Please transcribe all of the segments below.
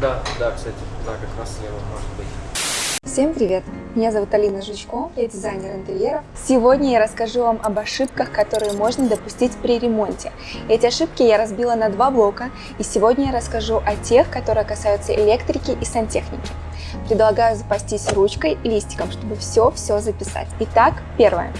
Да, да, кстати, да, как раз слева может быть. Всем привет! Меня зовут Алина Жучко, я дизайнер интерьеров. Сегодня я расскажу вам об ошибках, которые можно допустить при ремонте. Эти ошибки я разбила на два блока, и сегодня я расскажу о тех, которые касаются электрики и сантехники. Предлагаю запастись ручкой и листиком, чтобы все-все записать. Итак, первое.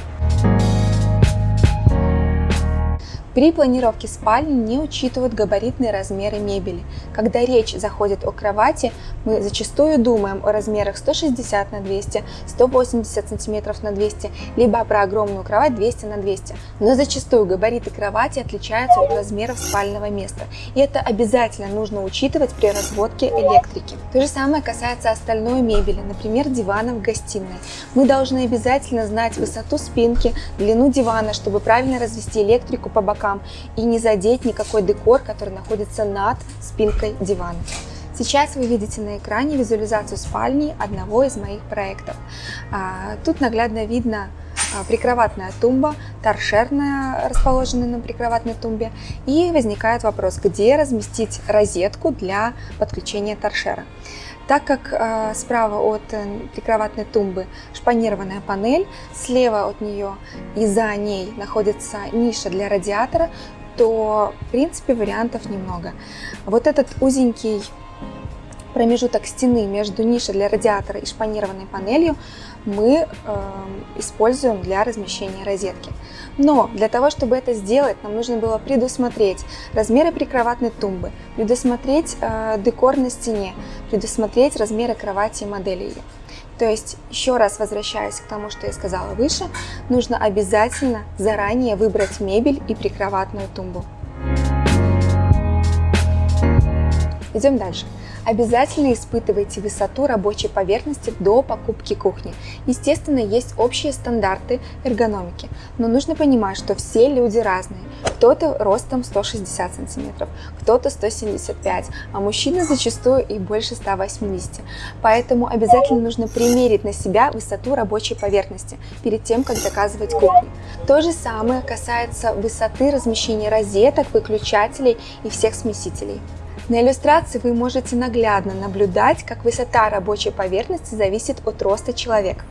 При планировке спальни не учитывают габаритные размеры мебели. Когда речь заходит о кровати, мы зачастую думаем о размерах 160 на 200, 180 сантиметров на 200, либо про огромную кровать 200 на 200. Но зачастую габариты кровати отличаются от размеров спального места. И это обязательно нужно учитывать при разводке электрики. То же самое касается остальной мебели, например, дивана в гостиной. Мы должны обязательно знать высоту спинки, длину дивана, чтобы правильно развести электрику по бокам бокам и не задеть никакой декор, который находится над спинкой дивана. Сейчас вы видите на экране визуализацию спальни одного из моих проектов. А, тут наглядно видно а, прикроватная тумба, торшерная, расположенная на прикроватной тумбе. И возникает вопрос, где разместить розетку для подключения торшера. Так как э, справа от э, прикроватной тумбы шпанированная панель, слева от нее и за ней находится ниша для радиатора, то в принципе вариантов немного. Вот этот узенький промежуток стены между нишей для радиатора и шпанированной панелью мы э, используем для размещения розетки. Но для того, чтобы это сделать, нам нужно было предусмотреть размеры прикроватной тумбы, предусмотреть э, декор на стене, предусмотреть размеры кровати и модели ее. То есть, еще раз возвращаясь к тому, что я сказала выше, нужно обязательно заранее выбрать мебель и прикроватную тумбу. Идем дальше. Обязательно испытывайте высоту рабочей поверхности до покупки кухни. Естественно, есть общие стандарты эргономики, но нужно понимать, что все люди разные. Кто-то ростом 160 сантиметров, кто-то 175, а мужчины зачастую и больше 180. Поэтому обязательно нужно примерить на себя высоту рабочей поверхности перед тем, как заказывать кухню. То же самое касается высоты размещения розеток, выключателей и всех смесителей. На иллюстрации вы можете наглядно наблюдать, как высота рабочей поверхности зависит от роста человека.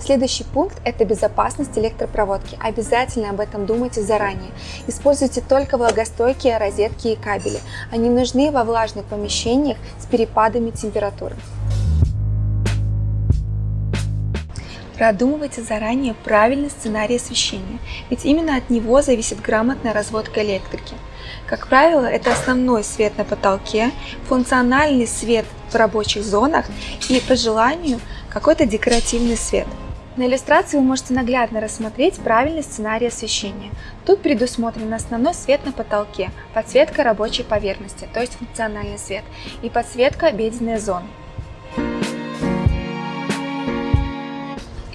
Следующий пункт – это безопасность электропроводки. Обязательно об этом думайте заранее. Используйте только влагостойкие розетки и кабели. Они нужны во влажных помещениях с перепадами температуры. Продумывайте заранее правильный сценарий освещения, ведь именно от него зависит грамотная разводка электрики. Как правило, это основной свет на потолке, функциональный свет в рабочих зонах и, по желанию, какой-то декоративный свет. На иллюстрации вы можете наглядно рассмотреть правильный сценарий освещения. Тут предусмотрен основной свет на потолке, подсветка рабочей поверхности, то есть функциональный свет, и подсветка обеденной зоны.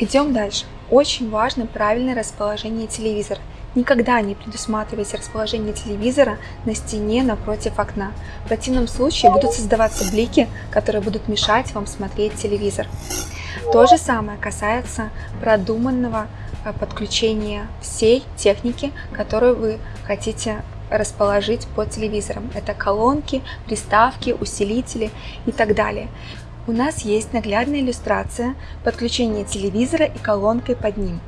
Идем дальше. Очень важно правильное расположение телевизора. Никогда не предусматривайте расположение телевизора на стене напротив окна. В противном случае будут создаваться блики, которые будут мешать вам смотреть телевизор. То же самое касается продуманного э, подключения всей техники, которую вы хотите расположить под телевизором. Это колонки, приставки, усилители и так далее. У нас есть наглядная иллюстрация подключения телевизора и колонкой под ним.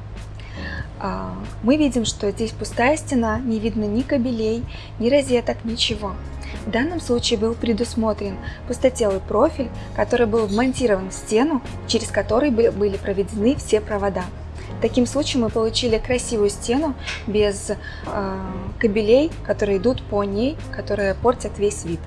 А, мы видим, что здесь пустая стена, не видно ни кабелей, ни розеток, ничего. В данном случае был предусмотрен пустотелый профиль, который был вмонтирован в стену, через который были проведены все провода. Таким случаем мы получили красивую стену без э, кабелей, которые идут по ней, которые портят весь вид.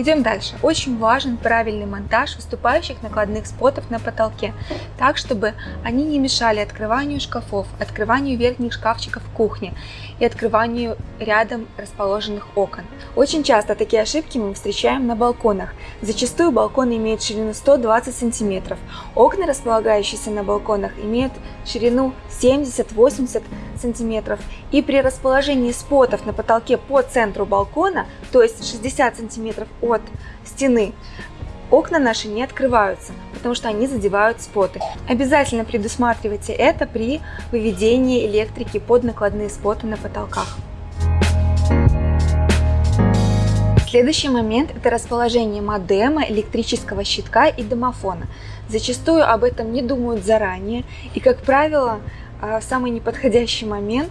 Идем дальше. Очень важен правильный монтаж выступающих накладных спотов на потолке, так, чтобы они не мешали открыванию шкафов, открыванию верхних шкафчиков в кухне и открыванию рядом расположенных окон. Очень часто такие ошибки мы встречаем на балконах. Зачастую балкон имеет ширину 120 см. Окна, располагающиеся на балконах, имеют ширину 70-80 см см и при расположении спотов на потолке по центру балкона, то есть 60 см от стены, окна наши не открываются, потому что они задевают споты. Обязательно предусматривайте это при выведении электрики под накладные споты на потолках. Следующий момент – это расположение модема, электрического щитка и домофона. Зачастую об этом не думают заранее и, как правило, в самый неподходящий момент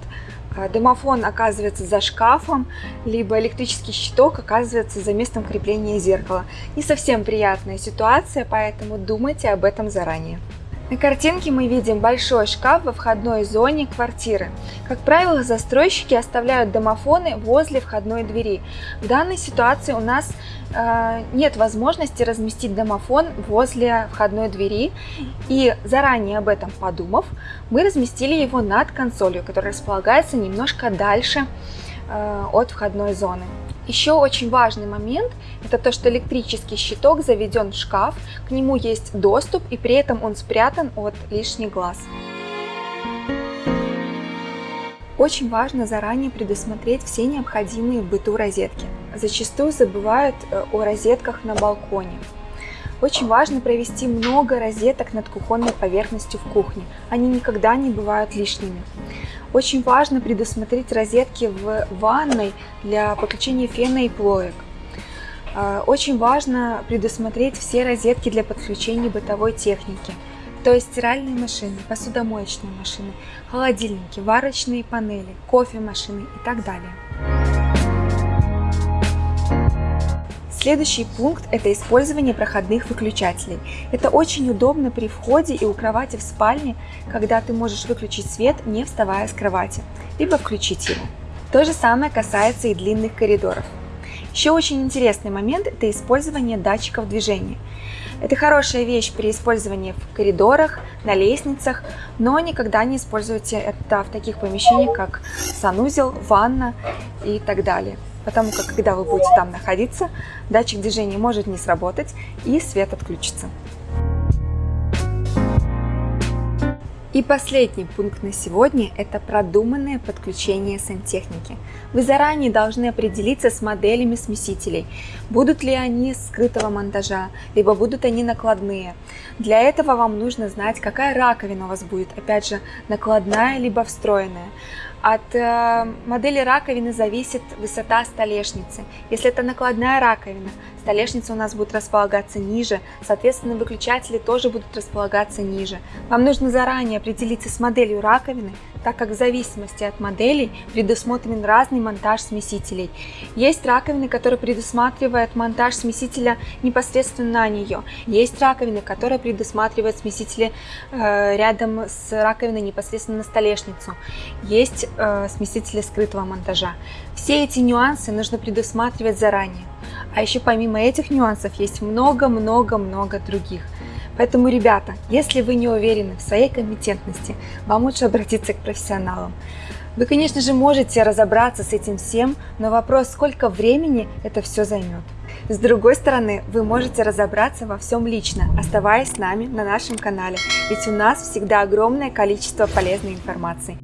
а, домофон оказывается за шкафом, либо электрический щиток оказывается за местом крепления зеркала. Не совсем приятная ситуация, поэтому думайте об этом заранее. На картинке мы видим большой шкаф во входной зоне квартиры. Как правило, застройщики оставляют домофоны возле входной двери. В данной ситуации у нас э, нет возможности разместить домофон возле входной двери. И заранее об этом подумав, мы разместили его над консолью, которая располагается немножко дальше э, от входной зоны. Еще очень важный момент – это то, что электрический щиток заведен в шкаф, к нему есть доступ и при этом он спрятан от лишних глаз. Очень важно заранее предусмотреть все необходимые в быту розетки. Зачастую забывают э, о розетках на балконе. Очень важно провести много розеток над кухонной поверхностью в кухне. Они никогда не бывают лишними. Очень важно предусмотреть розетки в ванной для подключения фена и плоек. А, очень важно предусмотреть все розетки для подключения бытовой техники, то есть стиральные машины, посудомоечные машины, холодильники, варочные панели, кофемашины и так далее. Следующий пункт – это использование проходных выключателей. Это очень удобно при входе и у кровати в спальне, когда ты можешь выключить свет, не вставая с кровати, либо включить его. То же самое касается и длинных коридоров. Еще очень интересный момент – это использование датчиков движения. Это хорошая вещь при использовании в коридорах, на лестницах, но никогда не используйте это в таких помещениях, как санузел, ванна и так далее потому как когда вы будете там находиться, датчик движения может не сработать и свет отключится. И последний пункт на сегодня – это продуманное подключение сантехники. Вы заранее должны определиться с моделями смесителей, будут ли они скрытого монтажа, либо будут они накладные. Для этого вам нужно знать, какая раковина у вас будет, опять же, накладная либо встроенная. От э, модели раковины зависит высота столешницы. Если это накладная раковина, столешница у нас будет располагаться ниже, соответственно выключатели тоже будут располагаться ниже. Вам нужно заранее определиться с моделью раковины, так как в зависимости от моделей предусмотрен разный монтаж смесителей. Есть раковины, которые предусматривают монтаж смесителя непосредственно на нее. Есть раковины, которые предусматривают смесители э, рядом с раковиной непосредственно на столешницу. Есть э, смесители скрытого монтажа. Все эти нюансы нужно предусматривать заранее. А еще помимо этих нюансов есть много-много-много других. Поэтому, ребята, если вы не уверены в своей компетентности, вам лучше обратиться к профессионалам. Вы, конечно же, можете разобраться с этим всем, но вопрос, сколько времени это все займет. С другой стороны, вы можете разобраться во всем лично, оставаясь с нами на нашем канале, ведь у нас всегда огромное количество полезной информации.